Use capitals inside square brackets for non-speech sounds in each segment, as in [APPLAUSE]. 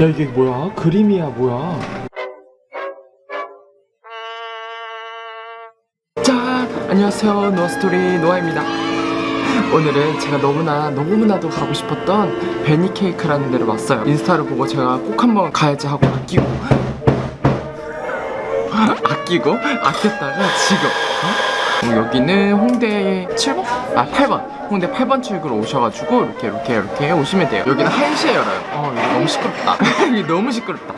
야 이게 뭐야? 그림이야 뭐야? 짠! 안녕하세요 노아스토리 노아입니다 오늘은 제가 너무나 너무나도 가고 싶었던 베니 케이크라는 데를 왔어요 인스타를 보고 제가 꼭 한번 가야지 하고 아끼고 아끼고 아꼈다가 지금 어, 여기는 홍대 7번? 아 8번. 홍대 8번 출구로 오셔가지고 이렇게 이렇게 이렇게 오시면 돼요. 여기는 1시에 열어요. 어 이거 너무 시끄럽다. [LAUGHS] 이게 너무 시끄럽다.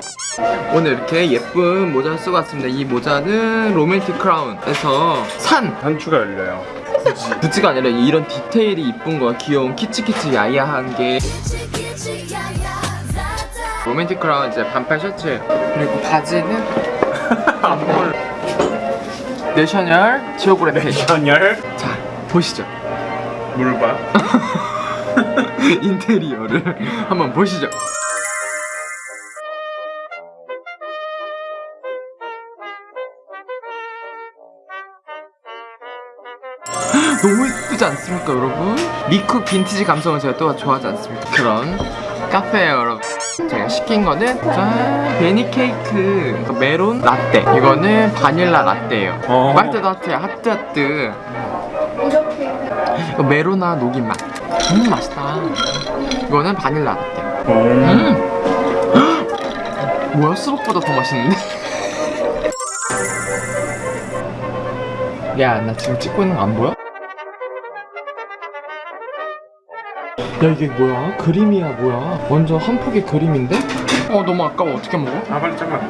오늘 이렇게 예쁜 모자를 쓰고 왔습니다. 이 모자는 로맨틱 크라운에서 산 단추가 열려요. 구찌가 아니라 이런 디테일이 이쁜 거야. 귀여운 키치키치 야야한 게 로맨틱 크라운 이제 반팔 셔츠. 그리고 바지는 [LAUGHS] 안볼 내셔널 지오그래피 전열 자 보시죠 뭘 봐? [LAUGHS] 인테리어를 한번 보시죠 [GASPS] 너무 예쁘지 않습니까 여러분? 미쿡 빈티지 감성을 제가 또 좋아하지 않습니까? 그런 카페예요 여러분 제가 시킨 거는 짠 베니 케이크 그 메론 라떼 이거는 바닐라 라떼예요 어. 빨대도 하트야 하트 하트 이거 메로나 녹인 맛. 음 맛있다. 이거는 바닐라 라떼. 음. 음. 뭐야 수박보다 더 맛있는데? [LAUGHS] 야 나 지금 찍고 있는 거 안 보여? 야 이게 뭐야? 그림이야 뭐야? 완전 한 폭의 그림인데? 어 너무 아까워 어떻게 먹어? 아 빨리 잠깐.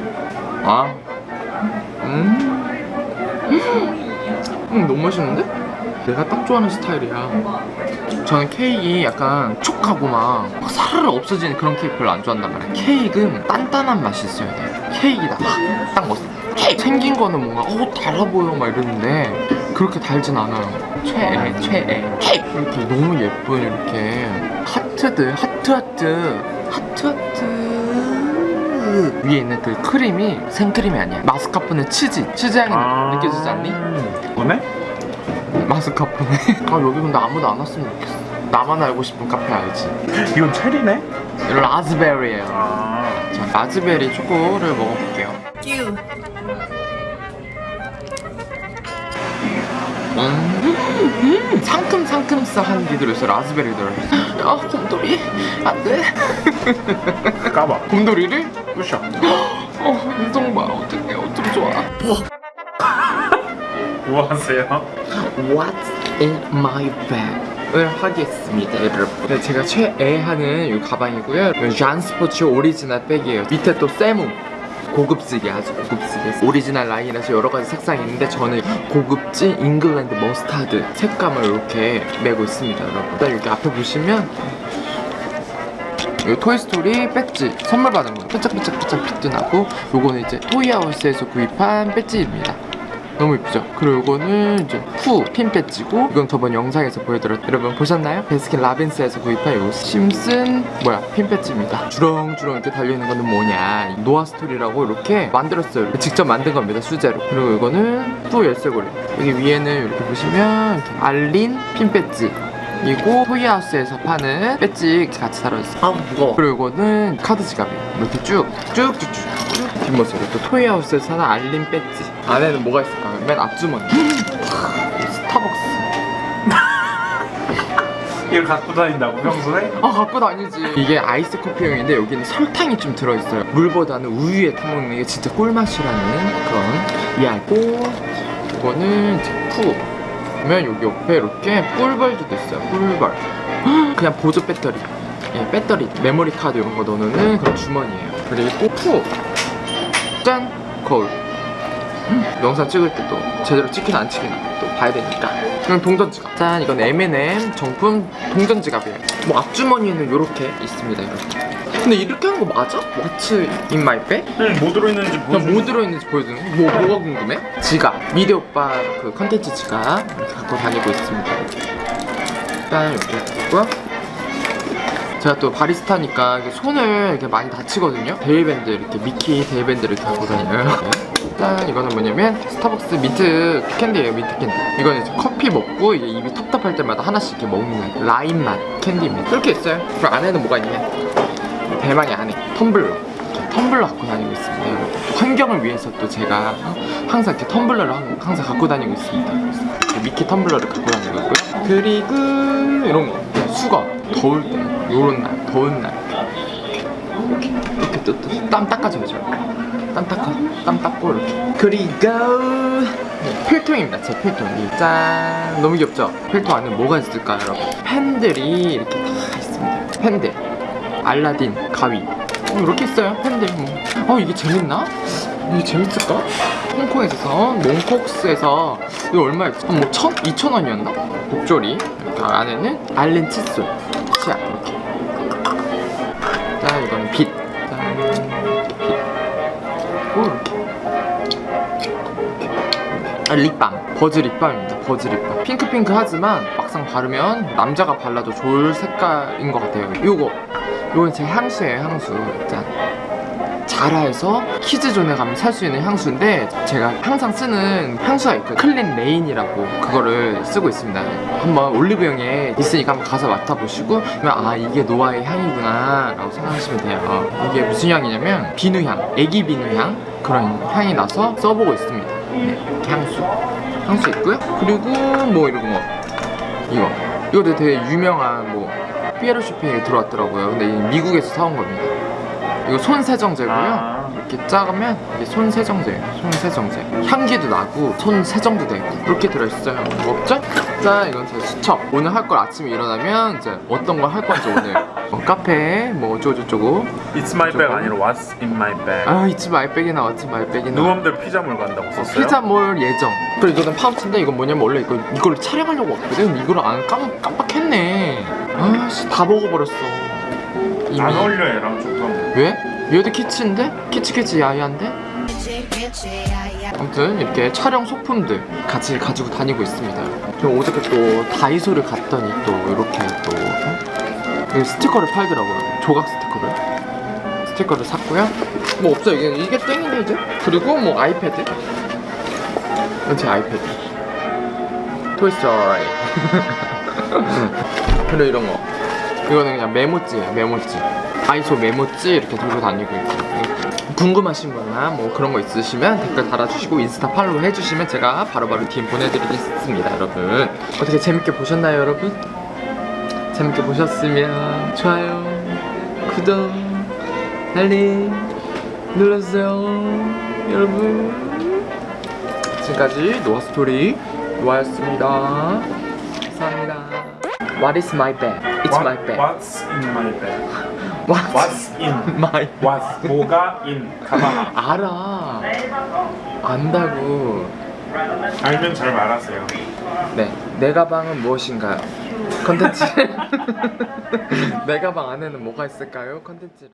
아 음. 음 너무 맛있는데? 내가 딱 좋아하는 스타일이야 저는 케이크 약간 촉하고 막 사르르 없어지는 그런 케이크 별로 안 좋아한단 말이야 케이크는 단단한 맛이 있어야 돼 케이크다 딱 멋있어 케이크 생긴 거는 뭔가 어 달아 보여 막 이러는데 그렇게 달진 않아요. 최애 최애. 이렇게 너무 예쁜 이렇게. 하트들 하트 하트. 하트 하트. 위에 있는 그 크림이 생크림이 아니야. 마스카포네 치즈 치즈 향이 느껴지지 않니? 오네? 마스카포네 [LAUGHS] 아 여기 근데 아무도 안 왔으면 좋겠어. 나만 알고 싶은 카페 알지? 이건 체리네? 라즈베리예요. 아. 자 라즈베리 초코를 먹어볼게요 음, 음, 상큼상큼한 게 들어있어 라즈베리 들어있어 아 곰돌이. 안돼. 까봐. 곰돌이를? 부셔. 어 운동 봐. 어떡해. 어쩜 좋아. 뭐 하세요? What's in my bag? 을 하겠습니다 여러분. 네, 제가 최애하는 이 가방이고요. 이건 잔스포츠 오리지널 백이에요. 밑에 또 세무 고급지게 아주 고급지게 오리지널 라인이라서 여러 가지 색상이 있는데 저는 고급진 잉글랜드 머스타드 색감을 이렇게 메고 있습니다 여러분. 일단 여기 앞에 보시면 이 토이스토리 배지 선물 받은 거 삐짝삐짝삐짝 빛도 나고 요거는 이제 토이하우스에서 구입한 배지입니다 너무 예쁘죠? 그리고 이거는 이제 푸 핀 배지고 이건 저번 영상에서 보여드렸죠 여러분 보셨나요? 베스킨 라빈스에서 구입한 요 심슨 뭐야 핀 배지입니다. 주렁주렁 이렇게 달려있는 거는 뭐냐. 노아 스토리라고 이렇게 만들었어요. 직접 만든 겁니다 수제로. 그리고 이거는 푸 열쇠고리. 여기 위에는 이렇게 보시면 이렇게 알린 핀 배지 그리고 토이하우스에서 파는 배지 같이 달아있어요. 아 무거워. 그리고 이거는 카드 지갑이에요. 이렇게 쭉 쭉쭉쭉 뒷모습 또 토이하우스에서 사는 알린 배지. 안에는 뭐가 있을까? 맨 앞주머니. 스타벅스. [LAUGHS] 이걸 갖고 다닌다고 평소에? 아 갖고 다니지. 이게 아이스 커피용인데 여기는 설탕이 좀 들어있어요. 물보다는 우유에 타먹는 게 진짜 꿀맛이라는 그런 이야기고 이거는 푸 그러면 여기 옆에 이렇게 꿀벌도 있어요. 꿀벌. 그냥 보조 배터리. 예, 배터리. 메모리 카드 이런 거 넣는 그런 주머니예요. 그리고 푸 짠! 거울 음, 영상 찍을 때도 제대로 찍히나 안 찍히나 또 봐야 되니까 그럼 동전 지갑 짠 이건 M&M 정품 동전 지갑이에요 뭐 앞주머니에는 이렇게 있습니다 이렇게 근데 이렇게 한 거 맞아? What's in my bag? 응, 뭐 들어있는지 그냥 보여주는 뭐 들어있는지 보여주는 거? 뭐, 뭐가 궁금해? 지갑 미대 오빠 그 컨텐츠 지갑 이렇게 갖고 다니고 있습니다 일단 이렇게 있고요 제가 또 바리스타니까 이렇게 손을 이렇게 많이 다치거든요. 대일밴드 이렇게 미키 대일밴드를 갖고 다녀요. 네. 일단 이거는 뭐냐면 스타벅스 민트 캔디예요 민트 캔디. 이거는 이제 커피 먹고 이제 입이 텁텁할 때마다 하나씩 이렇게 먹는 라임 맛 캔디입니다. 이렇게 있어요. 그럼 안에는 뭐가 있냐? 대망의 아내 텀블러. 텀블러 갖고 다니고 있습니다. 환경을 위해서 또 제가 항상 이렇게 텀블러를 항- 항상 갖고 다니고 있습니다. 미키 텀블러를 갖고 다니고 있고요. 그리고 이런 거 수건 더울 때 요런 날 더운 날 이렇게 이렇게 또땀 닦아줘야죠 땀 닦아 땀 닦고 이렇게 그리고 네, 필통입니다 제 필통이 짠 너무 귀엽죠 필통 안에 뭐가 있을까요 여러분 펜들이 이렇게 다 있습니다 펜들 알라딘 가위 어, 이렇게 있어요 펜들 뭐. 어 이게 재밌나? 이게 재밌을까? 홍콩에서 산 몽콕스에서 이거 얼마였지? 한뭐 천? 이천 원이었나? 목조리 안에는 알렌 칫솔. 치약 이렇게. 자 이거는 빛. 짠. 빛. 오, 이렇게 아, 립밤. 버즈 립밤입니다. 버즈 립밤. 핑크핑크 하지만 막상 바르면 남자가 발라도 좋을 색깔인 것 같아요. 요거. 요건 제 향수예요 향수. 짠 자라에서 키즈존에 가면 살 수 있는 향수인데 제가 항상 쓰는 향수가 있거든요. 클린 레인이라고 그거를 쓰고 있습니다. 한번 올리브영에 있으니까 한번 가서 맡아보시고 그러면 아 이게 노아의 향이구나 라고 생각하시면 돼요. 이게 무슨 향이냐면 비누향 애기 비누향 그런 향이 나서 써보고 있습니다. 네, 향수. 향수 있고요. 그리고 뭐 이런 거 이거. 이것도 되게 유명한 뭐 피에로 쇼핑에 들어왔더라고요. 근데 미국에서 사온 겁니다 이거 손 세정제고요. 아. 이렇게 작으면 이게 손 세정제예요. 손 세정제. 향기도 나고 손 세정도 되고 이렇게 들어있어요. 뭐 없죠? 자 이건 제 수첩 오늘 할 걸 아침에 일어나면 이제 어떤 걸 할 건지 오늘 어, [LAUGHS] 카페 뭐 어쩌고저쩌고. It's my bag 아니라 What's in my bag. 아 이치 말백이나 어치 말백이나. 누구들 피자몰 간다고 썼어요? 피자몰 예정. 그리고 이거는 파우치인데 이건 뭐냐면 원래 이거, 이걸 촬영하려고 왔거든. 이걸 안 깜, 깜빡했네. 아씨 다 먹어버렸어 안 어울려 얘랑 조금. 왜? 얘도 키치인데? 키치키치 야야인데? 아무튼 이렇게 촬영 소품들 같이 가지고 다니고 있습니다. 저 어저께 또 다이소를 갔더니 또 이렇게 또 어? 스티커를 팔더라고요. 조각 스티커를. 스티커를 샀고요. 뭐 없어요. 이게, 이게 땡이네 이제 그리고 뭐 아이패드? 제 아이패드. 토이스토리. [LAUGHS] 그리고 이런 거 이거는 그냥 메모지예요 메모지. 다이소 메모지 이렇게 들고 다니고 있고. 궁금하신 거나 뭐 그런 거 있으시면 댓글 달아주시고 인스타 팔로우 해주시면 제가 바로바로 DM 보내드리겠습니다 여러분. 어떻게 재밌게 보셨나요 여러분? 재밌게 보셨으면 좋아요 구독 알림 눌러주세요 여러분. 지금까지 노아스토리 노아였습니다 What is my bag? It's my bag What's in my bag? What? What's in? my What? 뭐가 in? 가방. 알아 안다고 알면 잘 말하세요. 네, 내 가방은 무엇인가요? 컨텐츠 내 가방 안에는 뭐가 있을까요? 컨텐츠